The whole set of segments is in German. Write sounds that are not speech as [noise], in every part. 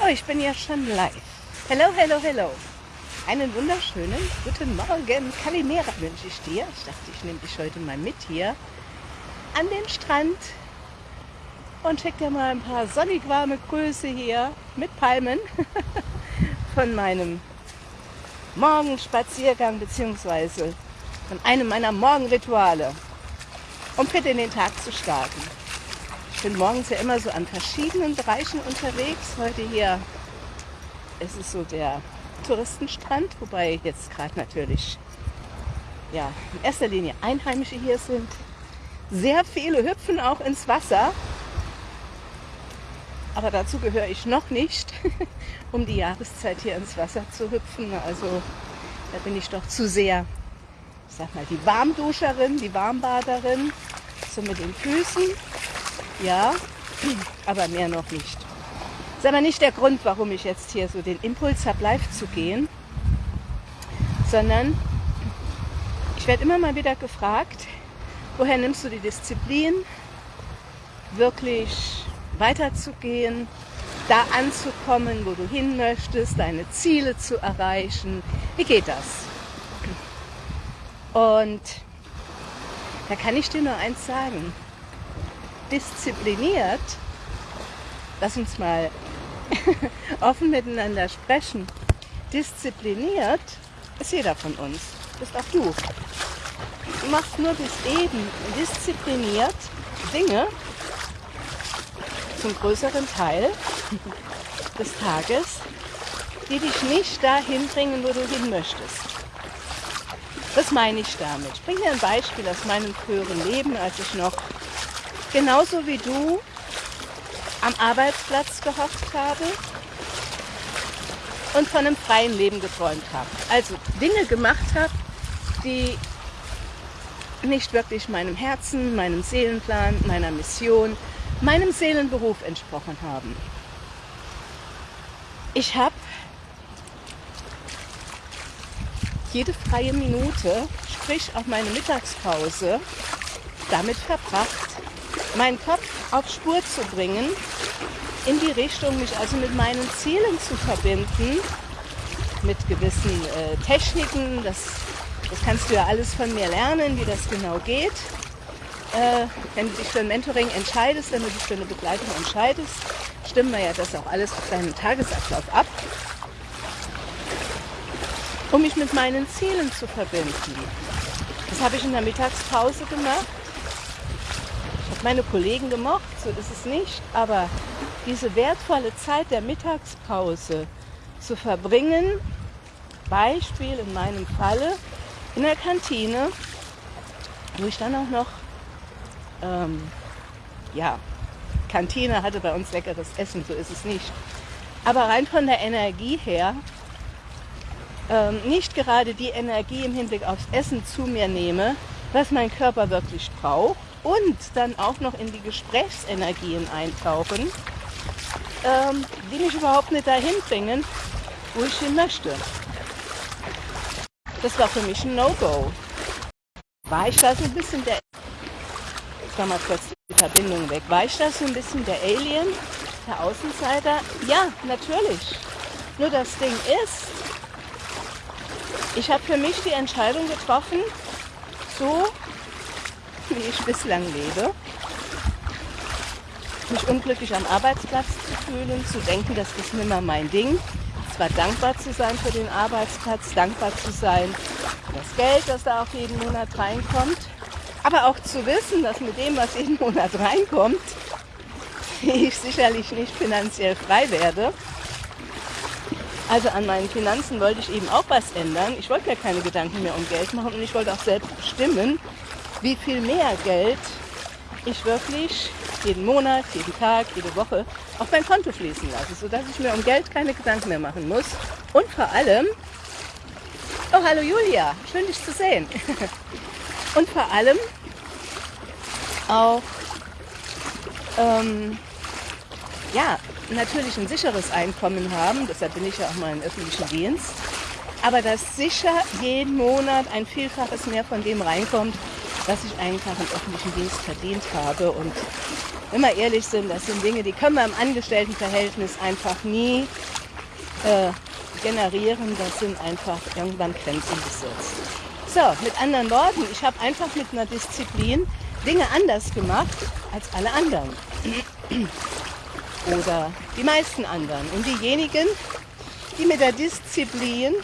Oh, ich bin ja schon live. Hello, hello, hello. Einen wunderschönen guten Morgen. Kalimera wünsche ich dir. Ich dachte, ich nehme dich heute mal mit hier an den Strand und schicke dir mal ein paar sonnig warme Grüße hier mit Palmen [laughs] von meinem Morgenspaziergang beziehungsweise von einem meiner Morgenrituale, um fit in den Tag zu starten. Ich bin morgens ja immer so an verschiedenen Bereichen unterwegs. Heute hier ist es so der Touristenstrand, wobei jetzt gerade natürlich ja, in erster Linie Einheimische hier sind. Sehr viele hüpfen auch ins Wasser. Aber dazu gehöre ich noch nicht, [laughs] um die Jahreszeit hier ins Wasser zu hüpfen. Also da bin ich doch zu sehr, ich sag mal, die Warmduscherin, die Warmbaderin, so mit den Füßen ja, aber mehr noch nicht. Das ist aber nicht der Grund, warum ich jetzt hier so den Impuls habe, live zu gehen, sondern ich werde immer mal wieder gefragt, woher nimmst du die Disziplin, wirklich weiterzugehen, da anzukommen, wo du hin möchtest, deine Ziele zu erreichen. Wie geht das? Und da kann ich dir nur eins sagen diszipliniert, lass uns mal [laughs] offen miteinander sprechen, diszipliniert ist jeder von uns, bist auch du. Du machst nur bis eben diszipliniert Dinge zum größeren Teil [laughs] des Tages, die dich nicht dahin bringen, wo du hin möchtest. Was meine ich damit? Ich bringe dir ein Beispiel aus meinem früheren Leben, als ich noch genauso wie du am Arbeitsplatz gehofft habe und von einem freien Leben geträumt habe. Also Dinge gemacht habe, die nicht wirklich meinem Herzen, meinem Seelenplan, meiner Mission, meinem Seelenberuf entsprochen haben. Ich habe jede freie Minute, sprich auch meine Mittagspause, damit verbracht, meinen Kopf auf Spur zu bringen, in die Richtung, mich also mit meinen Zielen zu verbinden, mit gewissen äh, Techniken. Das, das kannst du ja alles von mir lernen, wie das genau geht. Äh, wenn du dich für ein Mentoring entscheidest, wenn du dich für eine Begleitung entscheidest, stimmen wir ja das auch alles auf deinen Tagesablauf ab, um mich mit meinen Zielen zu verbinden. Das habe ich in der Mittagspause gemacht meine Kollegen gemocht, so ist es nicht, aber diese wertvolle Zeit der Mittagspause zu verbringen, Beispiel in meinem Falle in der Kantine, wo ich dann auch noch, ähm, ja, Kantine hatte bei uns leckeres Essen, so ist es nicht. Aber rein von der Energie her, ähm, nicht gerade die Energie im Hinblick aufs Essen zu mir nehme, was mein Körper wirklich braucht, und dann auch noch in die Gesprächsenergien eintauchen, ähm, die mich überhaupt nicht dahin bringen, wo ich hin möchte. Das war für mich ein No-Go. War ich da so ein bisschen der... Jetzt war mal kurz die Verbindung weg. War ich da so ein bisschen der Alien, der Außenseiter? Ja, natürlich. Nur das Ding ist, ich habe für mich die Entscheidung getroffen, so wie ich bislang lebe. Mich unglücklich am Arbeitsplatz zu fühlen, zu denken, das ist nimmer mein Ding. Zwar dankbar zu sein für den Arbeitsplatz, dankbar zu sein für das Geld, das da auch jeden Monat reinkommt, aber auch zu wissen, dass mit dem, was jeden Monat reinkommt, ich sicherlich nicht finanziell frei werde. Also an meinen Finanzen wollte ich eben auch was ändern. Ich wollte mir keine Gedanken mehr um Geld machen und ich wollte auch selbst bestimmen, wie viel mehr Geld ich wirklich jeden Monat, jeden Tag, jede Woche auf mein Konto fließen lasse, sodass ich mir um Geld keine Gedanken mehr machen muss. Und vor allem, oh hallo Julia, schön dich zu sehen. [laughs] Und vor allem auch, ähm, ja, natürlich ein sicheres Einkommen haben, deshalb bin ich ja auch mal im öffentlichen Dienst, aber dass sicher jeden Monat ein Vielfaches mehr von dem reinkommt, dass ich einfach einen öffentlichen Dienst verdient habe. Und wenn wir ehrlich sind, das sind Dinge, die können wir im Angestelltenverhältnis einfach nie äh, generieren. Das sind einfach irgendwann Grenzen gesetzt. So, mit anderen Worten, ich habe einfach mit einer Disziplin Dinge anders gemacht als alle anderen. Oder die meisten anderen. Und diejenigen, die mit der Disziplin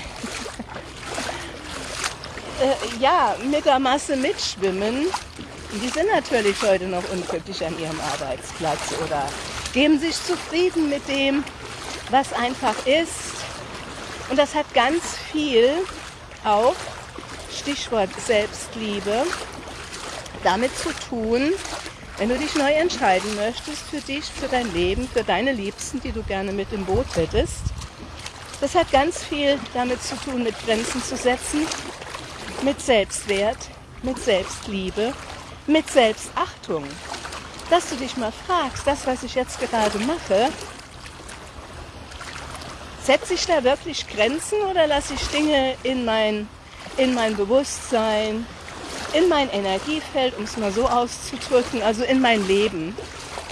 äh, ja, mit der Masse mitschwimmen, die sind natürlich heute noch unglücklich an ihrem Arbeitsplatz oder geben sich zufrieden mit dem, was einfach ist. Und das hat ganz viel auch, Stichwort Selbstliebe, damit zu tun, wenn du dich neu entscheiden möchtest für dich, für dein Leben, für deine Liebsten, die du gerne mit im Boot hättest. Das hat ganz viel damit zu tun, mit Grenzen zu setzen, mit Selbstwert, mit Selbstliebe, mit Selbstachtung. Dass du dich mal fragst, das, was ich jetzt gerade mache, setze ich da wirklich Grenzen oder lasse ich Dinge in mein, in mein Bewusstsein, in mein Energiefeld, um es mal so auszudrücken, also in mein Leben,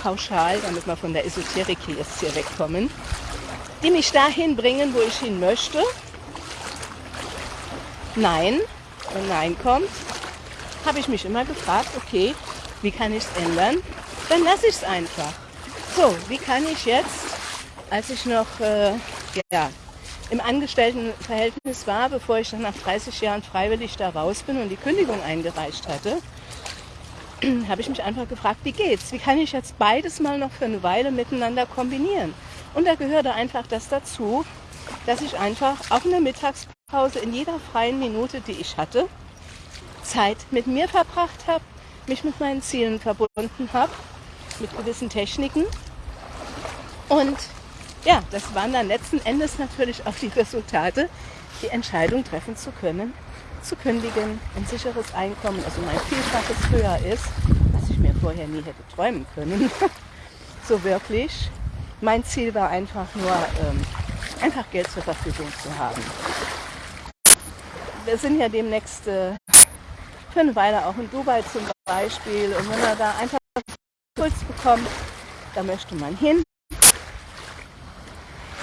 pauschal, damit wir von der Esoterik hier jetzt hier wegkommen, die mich dahin bringen, wo ich hin möchte. Nein, wenn Nein kommt, habe ich mich immer gefragt, okay, wie kann ich es ändern? Dann lasse ich es einfach. So, wie kann ich jetzt, als ich noch äh, ja, im Angestelltenverhältnis war, bevor ich dann nach 30 Jahren freiwillig da raus bin und die Kündigung eingereicht hatte, [clears throat] habe ich mich einfach gefragt, wie geht's? Wie kann ich jetzt beides mal noch für eine Weile miteinander kombinieren? Und da gehörte einfach das dazu, dass ich einfach auch in der Mittagspause in jeder freien Minute, die ich hatte, Zeit mit mir verbracht habe, mich mit meinen Zielen verbunden habe, mit gewissen Techniken und ja, das waren dann letzten Endes natürlich auch die Resultate, die Entscheidung treffen zu können, zu kündigen, ein sicheres Einkommen, also mein Vielfaches höher ist, was ich mir vorher nie hätte träumen können. [laughs] so wirklich. Mein Ziel war einfach nur, ähm, einfach Geld zur Verfügung zu haben. Wir sind ja demnächst äh, für eine Weile auch in Dubai zum Beispiel und wenn man da einfach Puls bekommt, da möchte man hin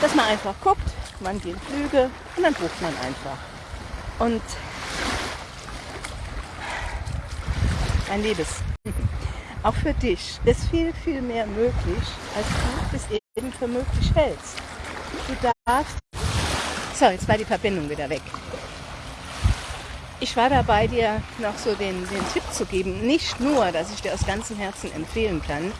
dass man einfach guckt, wann gehen Flüge und dann bucht man einfach. Und mein Liebes, [laughs] auch für dich ist viel, viel mehr möglich, als du es eben für möglich hältst. Du darfst. So, jetzt war die Verbindung wieder weg. Ich war dabei, dir noch so den, den Tipp zu geben, nicht nur, dass ich dir aus ganzem Herzen empfehlen kann,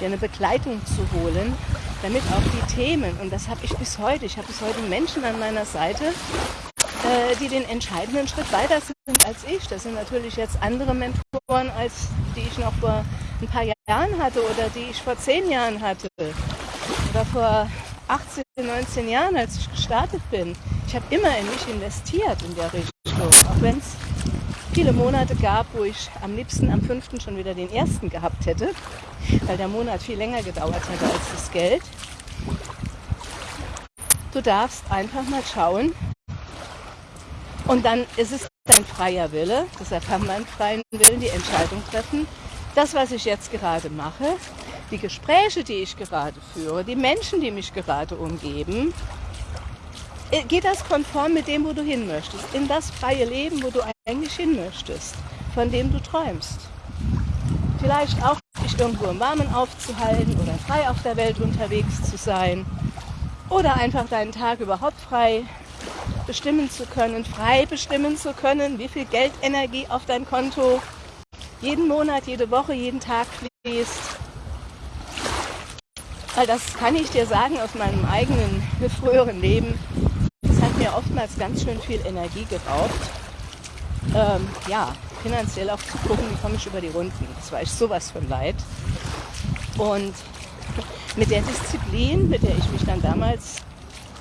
dir eine Begleitung zu holen, damit auch die Themen, und das habe ich bis heute, ich habe bis heute Menschen an meiner Seite, äh, die den entscheidenden Schritt weiter sind als ich. Das sind natürlich jetzt andere Mentoren, als die ich noch vor ein paar Jahren hatte oder die ich vor zehn Jahren hatte oder vor 18, 19 Jahren, als ich gestartet bin. Ich habe immer in mich investiert in der Richtung, auch wenn es viele Monate gab, wo ich am liebsten am 5. schon wieder den ersten gehabt hätte, weil der Monat viel länger gedauert hätte als das Geld. Du darfst einfach mal schauen und dann ist es dein freier Wille, deshalb haben wir freien Willen, die Entscheidung treffen. Das, was ich jetzt gerade mache, die Gespräche, die ich gerade führe, die Menschen, die mich gerade umgeben, äh, geht das konform mit dem, wo du hin möchtest? In das freie Leben, wo du eigentlich hin möchtest, von dem du träumst. Vielleicht auch dich irgendwo im Warmen aufzuhalten oder frei auf der Welt unterwegs zu sein oder einfach deinen Tag überhaupt frei bestimmen zu können, frei bestimmen zu können, wie viel Geldenergie auf dein Konto jeden Monat, jede Woche, jeden Tag fließt. Weil das kann ich dir sagen aus meinem eigenen früheren Leben hat mir oftmals ganz schön viel Energie geraubt. Ähm, ja, finanziell auch zu gucken, wie komme ich über die Runden. Das war ich sowas von leid. Und mit der Disziplin, mit der ich mich dann damals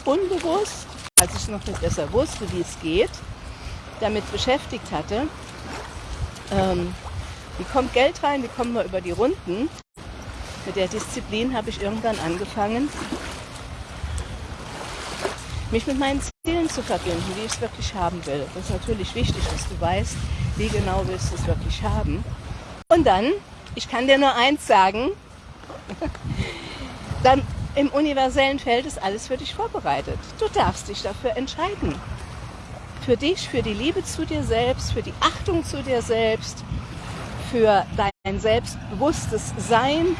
unbewusst, als ich noch nicht besser wusste, wie es geht, damit beschäftigt hatte, ähm, wie kommt Geld rein, wie kommen wir über die Runden. Mit der Disziplin habe ich irgendwann angefangen, mich mit meinen Zielen zu verbinden, wie ich es wirklich haben will. Das ist natürlich wichtig, dass du weißt, wie genau willst du es wirklich haben. Und dann, ich kann dir nur eins sagen, [laughs] dann im universellen Feld ist alles für dich vorbereitet. Du darfst dich dafür entscheiden. Für dich, für die Liebe zu dir selbst, für die Achtung zu dir selbst, für dein selbstbewusstes Sein,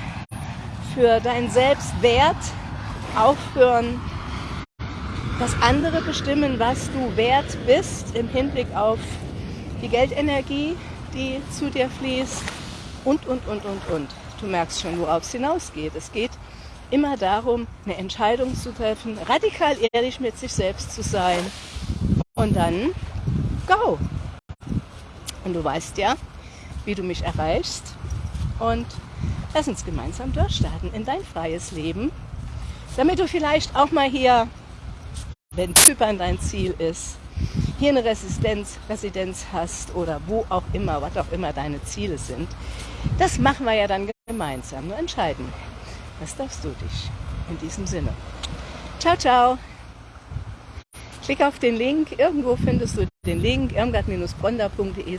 für deinen Selbstwert, aufhören, dass andere bestimmen, was du wert bist im Hinblick auf die Geldenergie, die zu dir fließt und, und, und, und, und. Du merkst schon, worauf es hinausgeht. Es geht immer darum, eine Entscheidung zu treffen, radikal ehrlich mit sich selbst zu sein und dann go. Und du weißt ja, wie du mich erreichst und lass uns gemeinsam durchstarten in dein freies Leben, damit du vielleicht auch mal hier, wenn Zypern dein Ziel ist, hier eine Residenz, Residenz hast oder wo auch immer, was auch immer deine Ziele sind. Das machen wir ja dann gemeinsam. Nur entscheiden. Das darfst du dich. In diesem Sinne. Ciao, ciao. Klick auf den Link. Irgendwo findest du den Link irmgard-bronder.de